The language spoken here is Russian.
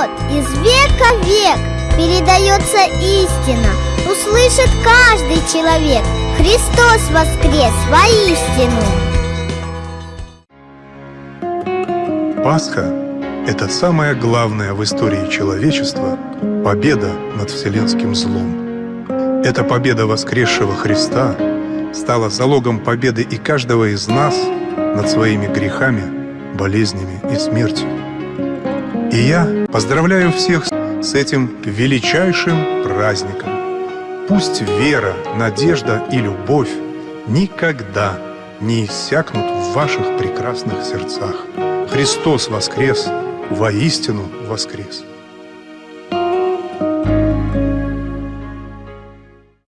вот из века в век передается истина Услышит каждый человек Христос воскрес воистину Пасха – это самое главное в истории человечества победа над вселенским злом. Эта победа воскресшего Христа стала залогом победы и каждого из нас над своими грехами, болезнями и смертью. Я поздравляю всех с этим величайшим праздником. Пусть вера, надежда и любовь никогда не иссякнут в ваших прекрасных сердцах. Христос воскрес, воистину воскрес.